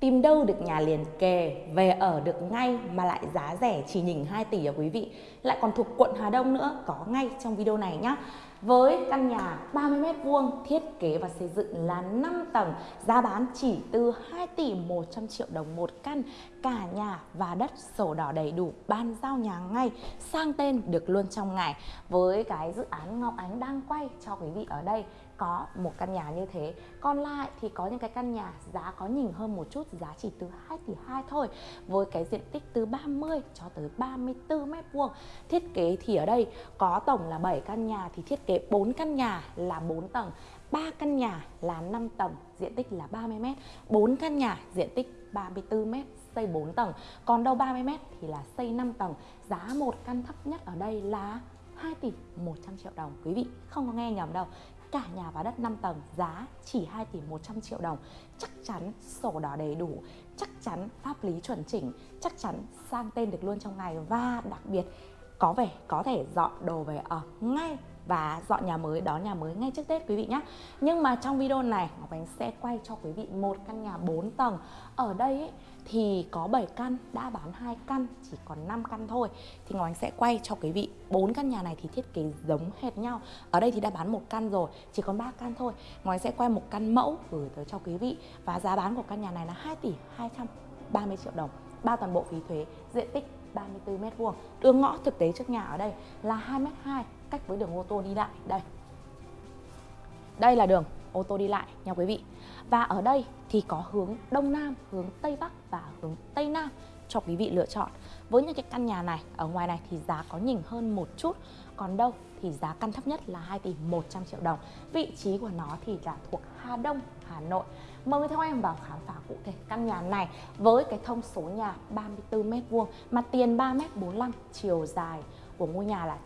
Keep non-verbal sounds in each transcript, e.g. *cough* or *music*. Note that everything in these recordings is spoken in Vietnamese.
Tìm đâu được nhà liền kề, về ở được ngay mà lại giá rẻ chỉ nhỉnh 2 tỷ à quý vị. Lại còn thuộc quận Hà Đông nữa, có ngay trong video này nhá. Với căn nhà 30m2 thiết kế và xây dựng là 5 tầng Giá bán chỉ từ 2 tỷ 100 triệu đồng một căn. Cả nhà và đất sổ đỏ đầy đủ, ban giao nhà ngay Sang tên được luôn trong ngày. Với cái dự án Ngọc Ánh đang quay cho quý vị ở đây có một căn nhà như thế. Còn lại thì có những cái căn nhà giá có nhỉnh hơn một chút giá chỉ từ 2 tỷ 2 thôi. Với cái diện tích từ 30 cho tới 34 mét vuông thiết kế thì ở đây có tổng là 7 căn nhà thì thiết kế 4 căn nhà là 4 tầng 3 căn nhà là 5 tầng diện tích là 30m 4 căn nhà diện tích 34m, xây 4 tầng. Còn đâu 30m thì là xây 5 tầng. Giá một căn thấp nhất ở đây là 2 tỷ 100 triệu đồng. Quý vị không có nghe nhầm đâu. Cả nhà và đất 5 tầng giá chỉ 2 tỷ 100 triệu đồng. Chắc chắn sổ đỏ đầy đủ chắc chắn pháp lý chuẩn chỉnh chắc chắn sang tên được luôn trong ngày. Và đặc biệt có vẻ có thể dọn đồ về ở ngay và dọn nhà mới đón nhà mới ngay trước Tết quý vị nhé. Nhưng mà trong video này Ngọc Ánh sẽ quay cho quý vị một căn nhà 4 tầng. Ở đây ấy, thì có 7 căn đã bán 2 căn chỉ còn 5 căn thôi. Thì Ngọc Ánh sẽ quay cho quý vị bốn căn nhà này thì thiết kế giống hệt nhau. Ở đây thì đã bán một căn rồi chỉ còn 3 căn thôi. Ngọc Ánh sẽ quay một căn mẫu gửi tới cho quý vị. Và giá bán của căn nhà này là 2 tỷ 230 triệu đồng. Bao toàn bộ phí thuế diện tích 34 m2. đường ngõ thực tế trước nhà ở đây là 2 m2 cách với đường ô tô đi lại. Đây. Đây là đường ô tô đi lại nha quý vị. Và ở đây thì có hướng Đông Nam, hướng Tây Bắc và hướng Tây Nam cho quý vị lựa chọn. Với những cái căn nhà này ở ngoài này thì giá có nhỉnh hơn một chút. Còn đâu thì giá căn thấp nhất là 2 tỷ 100 triệu đồng. Vị trí của nó thì là thuộc Hà Đông, Hà Nội. Mời theo em vào khám phá cụ thể căn nhà này với cái thông số nhà 34 m2 mặt tiền 3m45 chiều dài của ngôi nhà là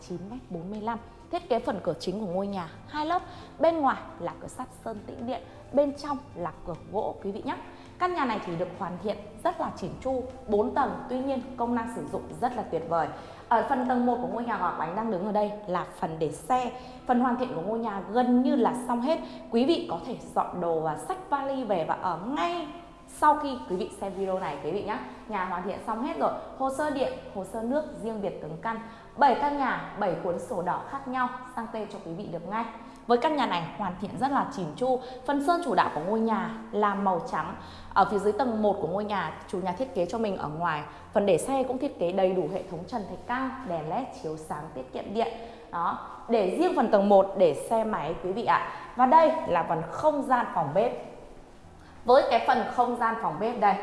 9m45 Thiết kế phần cửa chính của ngôi nhà hai lớp, bên ngoài là cửa sắt sơn tĩnh điện, bên trong là cửa gỗ quý vị nhé. Căn nhà này thì được hoàn thiện rất là chỉn chu, 4 tầng, tuy nhiên công năng sử dụng rất là tuyệt vời. Ở phần tầng 1 của ngôi nhà Ngọc Ánh đang đứng ở đây là phần để xe. Phần hoàn thiện của ngôi nhà gần như là xong hết. Quý vị có thể dọn đồ và sách vali về và ở ngay sau khi quý vị xem video này, quý vị nhé nhà hoàn thiện xong hết rồi, hồ sơ điện, hồ sơ nước riêng biệt từng căn. 7 căn nhà 7 cuốn sổ đỏ khác nhau, sang tên cho quý vị được ngay. Với căn nhà này, hoàn thiện rất là chỉn chu. Phần sơn chủ đạo của ngôi nhà là màu trắng. Ở phía dưới tầng 1 của ngôi nhà, chủ nhà thiết kế cho mình ở ngoài. Phần để xe cũng thiết kế đầy đủ hệ thống trần thạch cao, đèn led chiếu sáng, tiết kiệm điện. Đó, để riêng phần tầng 1 để xe máy, quý vị ạ. Và đây là phần không gian phòng bếp với cái phần không gian phòng bếp đây,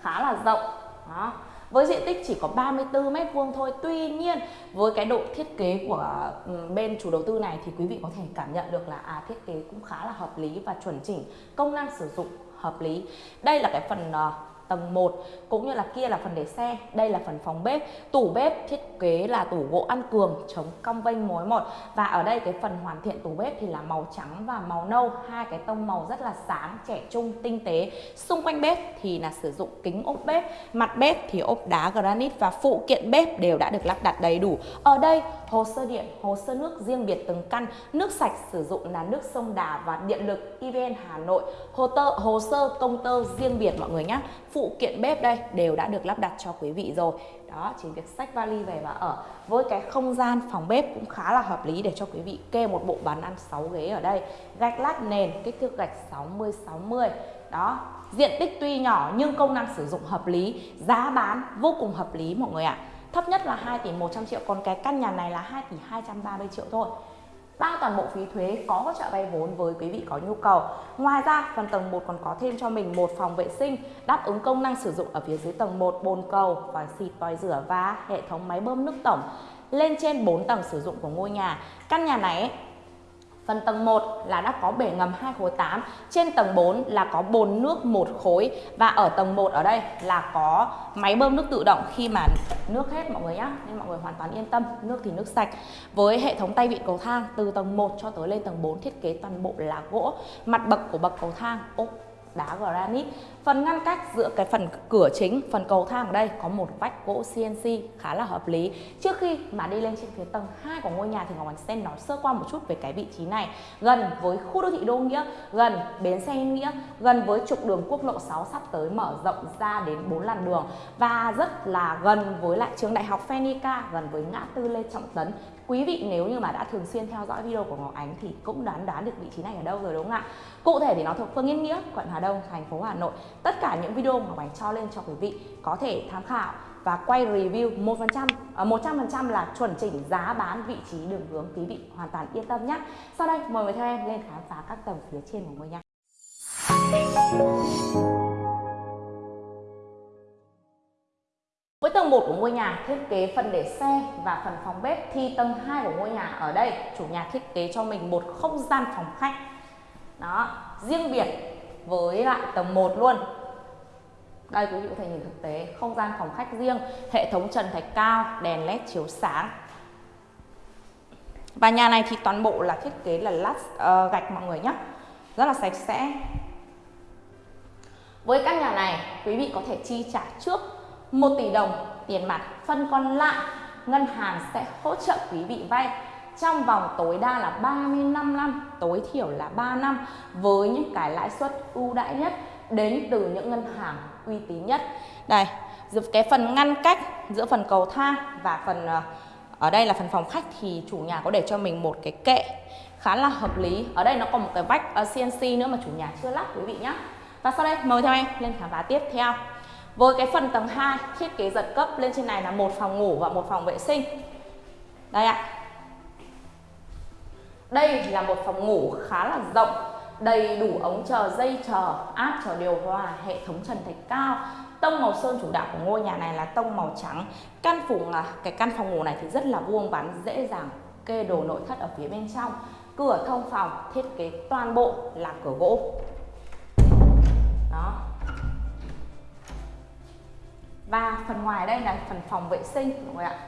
khá là rộng, đó. Với diện tích chỉ có 34 mét vuông thôi. Tuy nhiên, với cái độ thiết kế của ừ, bên chủ đầu tư này thì quý vị có thể cảm nhận được là à thiết kế cũng khá là hợp lý và chuẩn chỉnh, công năng sử dụng hợp lý. Đây là cái phần ờ, tầng 1 cũng như là kia là phần để xe, đây là phần phòng bếp. Tủ bếp thiết kế là tủ gỗ ăn cường, chống cong vênh mối một và ở đây cái phần hoàn thiện tủ bếp thì là màu trắng và màu nâu, hai cái tông màu rất là sáng, trẻ trung, tinh tế. Xung quanh bếp thì là sử dụng kính ốp bếp, mặt bếp thì ốp đá granite và phụ kiện bếp đều đã được lắp đặt đầy đủ. Ở đây, hồ sơ điện, hồ sơ nước riêng biệt từng căn, nước sạch sử dụng là nước sông Đà và điện lực EVN Hà Nội. Hồ tơ, hồ sơ, công tơ riêng biệt mọi người nhé. Phụ kiện bếp đây đều đã được lắp đặt cho quý vị rồi. Đó, chỉ việc sách vali về và ở với cái không gian phòng bếp cũng khá là hợp lý để cho quý vị kê một bộ bàn ăn 6 ghế ở đây. Gạch lát nền, kích thước gạch 60 60 đó, diện tích tuy nhỏ nhưng công năng sử dụng hợp lý, giá bán vô cùng hợp lý mọi người ạ. À. thấp nhất là 2 tỷ 100 triệu, còn cái căn nhà này là 2 tỷ 230 triệu thôi bao toàn bộ phí thuế có hỗ trợ vay vốn với quý vị có nhu cầu. Ngoài ra, phần tầng 1 còn có thêm cho mình một phòng vệ sinh đáp ứng công năng sử dụng ở phía dưới tầng 1 bồn cầu, vòi xịt, vòi rửa và hệ thống máy bơm nước tổng lên trên 4 tầng sử dụng của ngôi nhà. Căn nhà này Phần tầng 1 là đã có bể ngầm 2 khối 8, trên tầng 4 là có bồn nước 1 khối. Và ở tầng 1 ở đây là có máy bơm nước tự động khi mà nước hết mọi người nhé nên mọi người hoàn toàn yên tâm, nước thì nước sạch. Với hệ thống tay vịn cầu thang từ tầng 1 cho tới lên tầng 4 thiết kế toàn bộ là gỗ, mặt bậc của bậc cầu thang ok đá granite Phần ngăn cách giữa cái phần cửa chính, phần cầu thang ở đây có một vách gỗ CNC khá là hợp lý. Trước khi mà đi lên trên phía tầng 2 của ngôi nhà thì Ngọc Ánh sẽ nói sơ qua một chút về cái vị trí này. Gần với khu đô thị Đô Nghĩa, gần bến xe Yên Nghĩa, gần với trục đường quốc lộ 6 sắp tới mở rộng ra đến 4 làn đường và rất là gần với lại trường đại học Phenica, gần với ngã tư Lê Trọng Tấn quý vị nếu như mà đã thường xuyên theo dõi video của Ngọc Ánh thì cũng đoán đoán được vị trí này ở đâu rồi đúng không ạ? Cụ thể thì nó thuộc phường Yên Nghĩa, quận Hà Đông, thành phố Hà Nội. Tất cả những video mà Ngọc Ánh cho lên cho quý vị có thể tham khảo và quay review 1% 100% à, là chuẩn chỉnh giá bán vị trí đường hướng quý vị hoàn toàn yên tâm nhé. Sau đây, mời người theo em lên khám phá các tầng phía trên của ngôi nhà. Của ngôi nhà thiết kế phần để xe và phần phòng bếp thi tầng 2 của ngôi nhà ở đây chủ nhà thiết kế cho mình một không gian phòng khách. Đó, riêng biệt với lại tầng 1 luôn. Đây quý vị có thể nhìn thực tế không gian phòng khách riêng, hệ thống trần thạch cao, đèn led chiếu sáng. Và nhà này thì toàn bộ là thiết kế là lát uh, gạch mọi người nhé. Rất là sạch sẽ. Với căn nhà này, quý vị có thể chi trả trước 1 tỷ đồng tiền mặt phần còn lại, ngân hàng sẽ hỗ trợ quý vị vay. Trong vòng tối đa là 35 năm, tối thiểu là 3 năm, với những cái lãi suất ưu đãi nhất đến từ những ngân hàng uy tín nhất. Đây cái phần ngăn cách giữa phần cầu thang và phần ờ, ở đây là phần phòng khách thì chủ nhà có để cho mình một cái kệ khá là hợp lý. Ở đây nó còn một cái vách ờ, CNC nữa mà chủ nhà chưa lắp quý vị nhé và sau đây mời theo em lên khám phá tiếp theo với cái phần tầng 2 thiết kế giật cấp lên trên này là một phòng ngủ và một phòng vệ sinh. Đây ạ. Đây là một phòng ngủ khá là rộng, đầy đủ ống chờ, dây chờ, áp chờ điều hòa, hệ thống trần thạch cao. Tông màu sơn chủ đạo của ngôi nhà này là tông màu trắng. Căn phủ là cái căn phòng ngủ này thì rất là vuông vắn, dễ dàng kê đồ nội thất ở phía bên trong. Cửa thông phòng thiết kế toàn bộ là cửa gỗ. Đó, và phần ngoài đây là phần phòng vệ sinh mọi người ạ?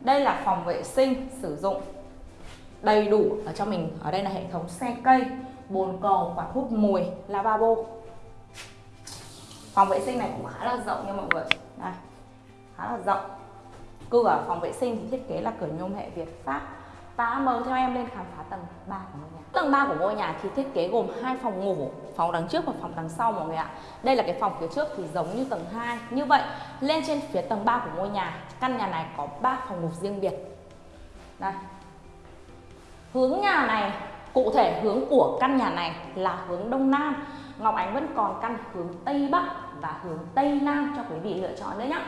Đây là phòng vệ sinh sử dụng đầy đủ ở cho mình. Ở đây là hệ thống xe cây, bồn cầu, quạt hút mùi, lavabo. Phòng vệ sinh này cũng khá là rộng nha mọi người. Đây, khá là rộng. Cửa phòng vệ sinh thì thiết kế là cửa nhôm hệ Việt Pháp. Và mời theo em lên khám phá tầng 3 của mình. Tầng 3 của ngôi nhà thì thiết kế gồm hai phòng ngủ, phòng đằng trước và phòng đằng sau mọi người ạ. Đây là cái phòng phía trước thì giống như tầng 2. Như vậy, lên trên phía tầng 3 của ngôi nhà, căn nhà này có 3 phòng ngủ riêng biệt. Đây. Hướng nhà này, cụ thể hướng của căn nhà này là hướng đông nam. Ngọc Ánh vẫn còn căn hướng tây bắc và hướng tây nam cho quý vị lựa chọn nữa nhé.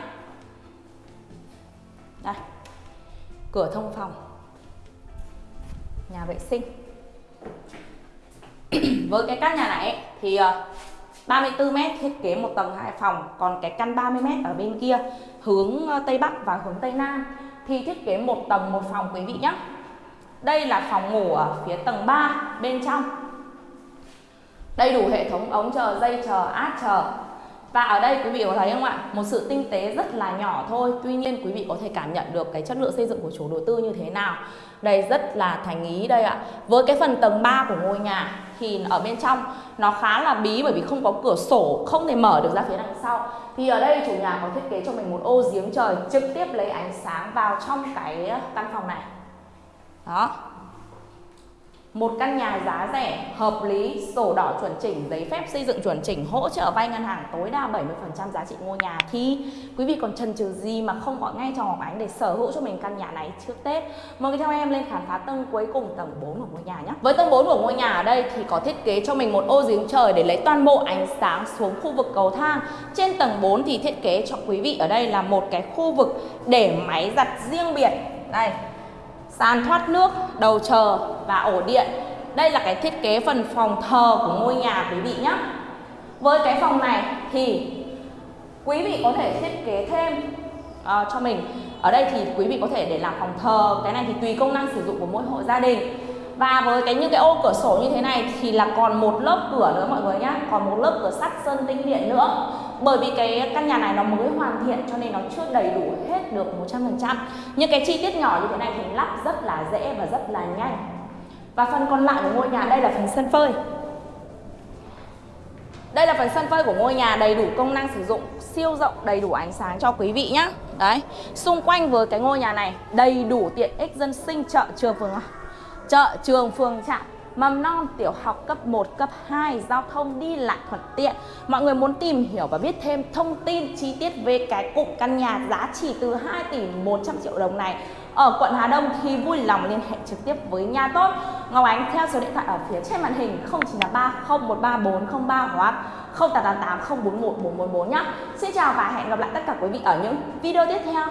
Đây. Cửa thông phòng nhà vệ sinh *clears throat* với cái căn nhà này thì ờ, 34m thiết kế một tầng hai phòng, còn cái căn 30 m ở bên kia hướng ờ, tây bắc và hướng tây nam thì thiết kế một tầng một phòng quý vị nhé đây là phòng ngủ ở phía tầng 3 bên trong. Đầy đủ hệ thống ống chờ, dây chờ át chờ. Và ở đây quý vị có thấy không ạ? Một sự tinh tế rất là nhỏ thôi, Tuy nhiên quý vị có thể cảm nhận được cái chất lượng xây dựng của chủ đầu tư như thế nào. Đây rất là thành ý đây ạ. Với cái phần tầng 3 của ngôi nhà thì ở bên trong. Nó khá là bí bởi vì không có cửa sổ, Không thể mở được ra phía đằng sau. Thì ở đây chủ nhà có thiết kế cho mình một ô giếng trời Trực tiếp lấy ánh sáng vào trong cái căn phòng này. Đó một căn nhà giá rẻ, hợp lý, sổ đỏ chuẩn chỉnh, giấy phép xây dựng chuẩn chỉnh, hỗ trợ vay ngân hàng tối đa 70% giá trị ngôi nhà thì quý vị còn chần chừ gì mà không gọi ngay cho Ngọc Ánh để sở hữu cho mình căn nhà này trước Tết. Mời theo em lên khám phá tầng cuối cùng tầng 4 của ngôi nhà nhé. Với tầng 4 của ngôi nhà ở đây thì có thiết kế cho mình một ô giếng trời để lấy toàn bộ ánh sáng xuống khu vực cầu thang. Trên tầng 4 thì thiết kế cho quý vị ở đây là một cái khu vực để máy giặt riêng biệt. Đây, sàn thoát nước, đầu chờ và ổ điện. Đây là cái thiết kế phần phòng thờ của ngôi nhà quý vị nhé. Với cái phòng này thì quý vị có thể thiết kế thêm uh, cho mình. Ở đây thì quý vị có thể để làm phòng thờ, cái này thì tùy công năng sử dụng của mỗi hộ gia đình. Và với cái những cái ô cửa sổ như thế này thì là còn một lớp cửa nữa mọi người nhé, còn một lớp cửa sắt sơn tinh điện nữa. Bởi vì cái căn nhà này nó mới hoàn thiện cho nên nó chưa đầy đủ hết được 100% những cái chi tiết nhỏ như thế này thì lắp rất là dễ và rất là nhanh. Và phần còn lại của ngôi nhà đây là phần sân phơi. Đây là phần sân phơi của ngôi nhà đầy đủ công năng sử dụng siêu rộng đầy đủ ánh sáng cho quý vị nhá. Đấy Xung quanh với cái ngôi nhà này đầy đủ tiện ích dân sinh chợ trường phường chợ trường phường trạm mầm non, tiểu học cấp 1, cấp 2, giao thông đi lại thuận tiện. Mọi người muốn tìm hiểu và biết thêm thông tin chi tiết về cái cụm căn nhà giá trị từ 2 tỷ 100 triệu đồng này ở quận Hà Đông thì vui lòng liên hệ trực tiếp với nhà tốt Ngọc Ánh theo số điện thoại ở phía trên màn hình 0983 013 403 hoặc 0888 041 444 nhé. Xin chào và hẹn gặp lại tất cả quý vị ở những video tiếp theo.